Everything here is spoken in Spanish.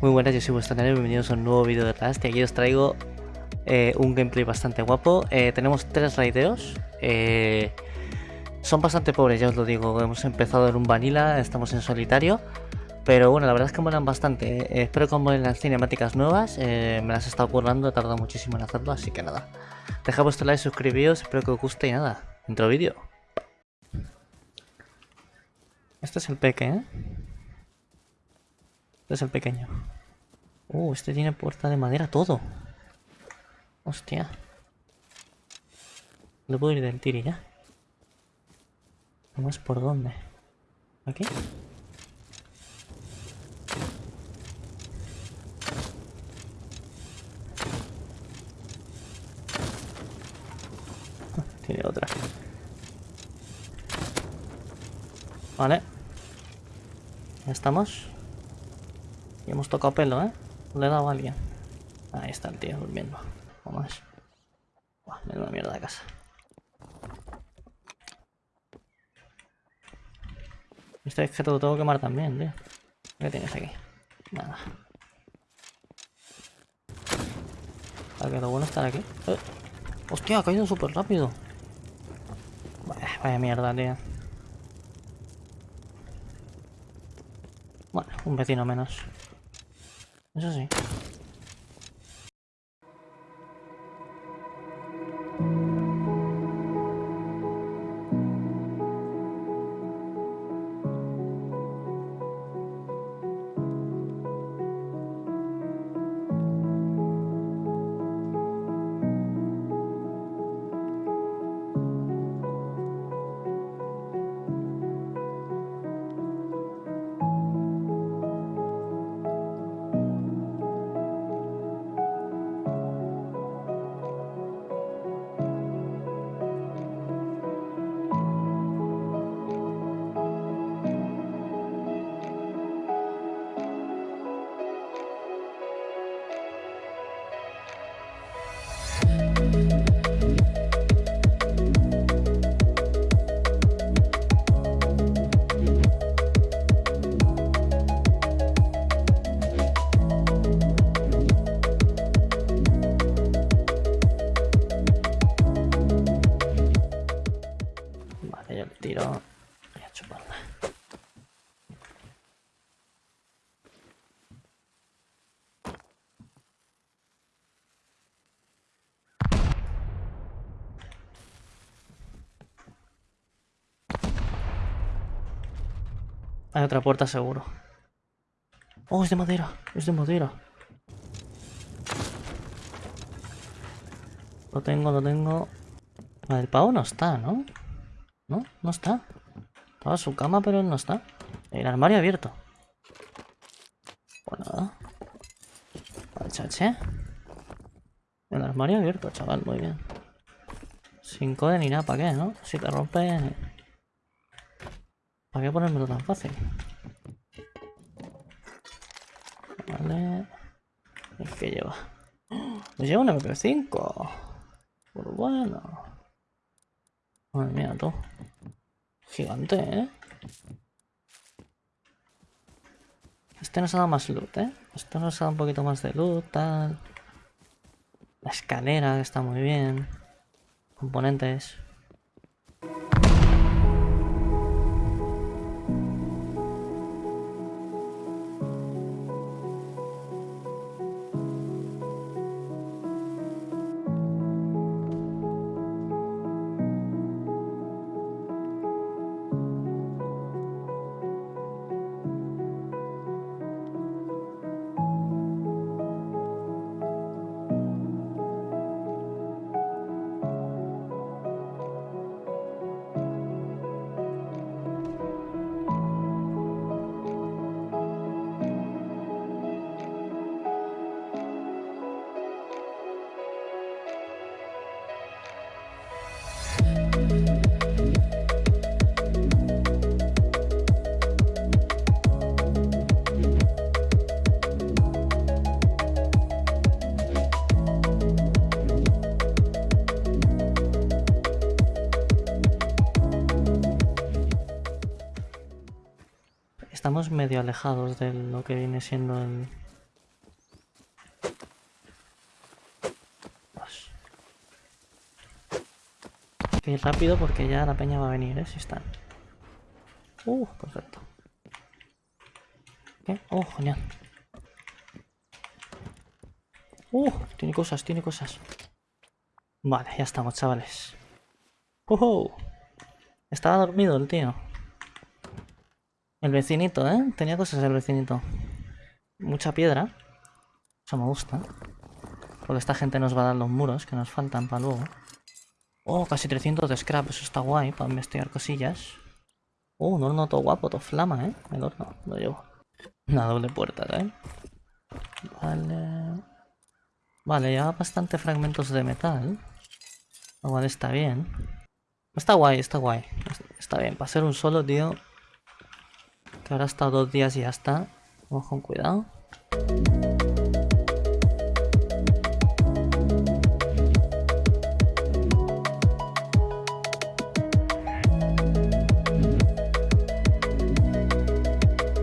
Muy buenas, yo soy vuestro canal bienvenidos a un nuevo vídeo de Rust y aquí os traigo eh, un gameplay bastante guapo. Eh, tenemos tres raideos, eh, son bastante pobres ya os lo digo, hemos empezado en un vanilla, estamos en solitario, pero bueno, la verdad es que molan bastante. espero que molen las cinemáticas nuevas, me las he estado currando, he tardado muchísimo en hacerlo, así que nada. Dejad vuestro like, suscribíos, espero que os guste y nada, intro vídeo. Este es el peque, ¿eh? Este es el pequeño. Uh, este tiene puerta de madera todo. Hostia. No puedo ir del tiri ya. ¿Vamos por dónde? ¿Aquí? Tiene otra. Vale. Ya estamos. Hemos tocado pelo, ¿eh? Le he dado a alguien. Ahí está el tío durmiendo. Vamos. Buah, una mierda de casa. Este es que te lo tengo que quemar también, tío. ¿Qué tienes aquí? Nada. Para que lo bueno estar aquí. Eh. Hostia, ha caído súper rápido. Vaya mierda, tío. Bueno, un vecino menos. Eso sí. Hay otra puerta seguro. Oh, es de madera. Es de madera. Lo tengo, lo tengo. El pavo no está, ¿no? No, no está. Estaba su cama, pero él no está. El armario abierto. Pues nada. Chache. El armario abierto, chaval, muy bien. Sin code ni nada, ¿para qué, no? Si te rompe... ¿Para qué ponérmelo tan fácil? Vale. Es que lleva. Me lleva un MP5. Por bueno. Madre mía, tú. Gigante, ¿eh? Este nos ha dado más loot, ¿eh? Esto nos ha dado un poquito más de loot, tal. La escalera, está muy bien. Componentes. Estamos medio alejados de lo que viene siendo el... Que rápido porque ya la peña va a venir, ¿eh? Si están. Uh, perfecto. ¿Qué? Oh, genial. Uh, tiene cosas, tiene cosas. Vale, ya estamos, chavales. Uh -huh. Estaba dormido el tío. El vecinito, ¿eh? Tenía cosas el vecinito. Mucha piedra. Eso me gusta. Porque esta gente nos va a dar los muros que nos faltan para luego. Oh, casi 300 de scrap. Eso está guay para investigar cosillas. Oh, un horno todo guapo, todo flama, ¿eh? El horno, lo llevo. Una doble puerta, ¿eh? Vale... Vale, ya bastante fragmentos de metal. Igual está bien. Está guay, está guay. Está bien, para ser un solo, tío. Que ahora ha estado dos días y ya está. Vamos con cuidado.